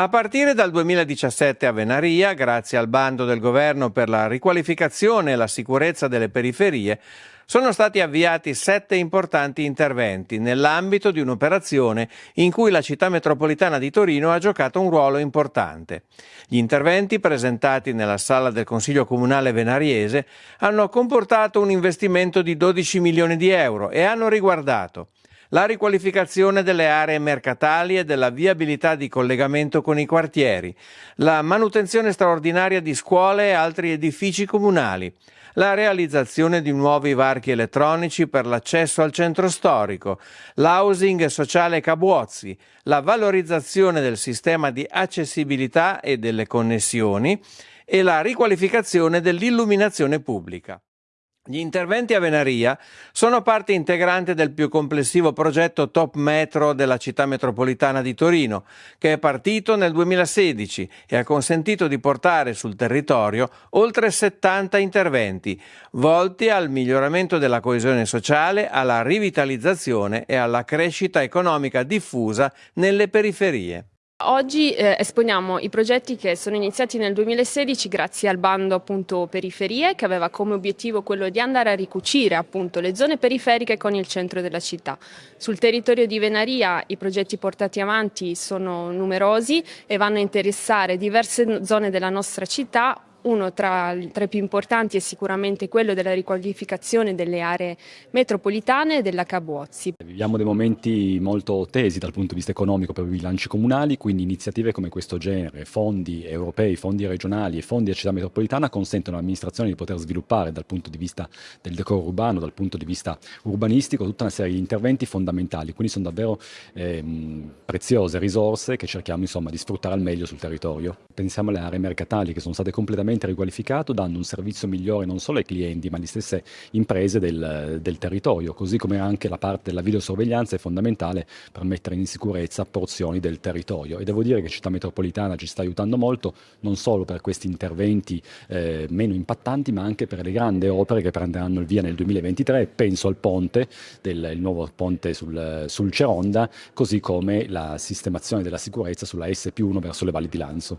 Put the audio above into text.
A partire dal 2017 a Venaria, grazie al bando del governo per la riqualificazione e la sicurezza delle periferie, sono stati avviati sette importanti interventi nell'ambito di un'operazione in cui la città metropolitana di Torino ha giocato un ruolo importante. Gli interventi presentati nella sala del Consiglio Comunale venariese hanno comportato un investimento di 12 milioni di euro e hanno riguardato la riqualificazione delle aree mercatali e della viabilità di collegamento con i quartieri, la manutenzione straordinaria di scuole e altri edifici comunali, la realizzazione di nuovi varchi elettronici per l'accesso al centro storico, l'housing sociale Cabuozzi, la valorizzazione del sistema di accessibilità e delle connessioni e la riqualificazione dell'illuminazione pubblica. Gli interventi a Venaria sono parte integrante del più complessivo progetto Top Metro della città metropolitana di Torino, che è partito nel 2016 e ha consentito di portare sul territorio oltre 70 interventi, volti al miglioramento della coesione sociale, alla rivitalizzazione e alla crescita economica diffusa nelle periferie. Oggi eh, esponiamo i progetti che sono iniziati nel 2016 grazie al bando appunto periferie che aveva come obiettivo quello di andare a ricucire appunto le zone periferiche con il centro della città. Sul territorio di Venaria i progetti portati avanti sono numerosi e vanno a interessare diverse zone della nostra città uno tra, tra, i più importanti è sicuramente quello della riqualificazione delle aree metropolitane della Cabuozzi. Viviamo dei momenti molto tesi dal punto di vista economico per i bilanci comunali, quindi iniziative come questo genere, fondi europei, fondi regionali e fondi della città metropolitana consentono all'amministrazione di poter sviluppare dal punto di vista del decoro urbano, dal punto di vista urbanistico, tutta una serie di interventi fondamentali, quindi sono davvero ehm, preziose risorse che cerchiamo insomma, di sfruttare al meglio sul territorio. Pensiamo alle aree mercatali che sono state completamente completamente riqualificato, dando un servizio migliore non solo ai clienti ma alle stesse imprese del, del territorio, così come anche la parte della videosorveglianza è fondamentale per mettere in sicurezza porzioni del territorio e devo dire che Città Metropolitana ci sta aiutando molto non solo per questi interventi eh, meno impattanti ma anche per le grandi opere che prenderanno il via nel 2023, penso al ponte, del, il nuovo ponte sul, sul Ceronda, così come la sistemazione della sicurezza sulla S1 verso le valli di Lanzo.